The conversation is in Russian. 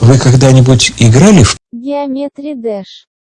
Вы когда-нибудь играли в Geometry Dash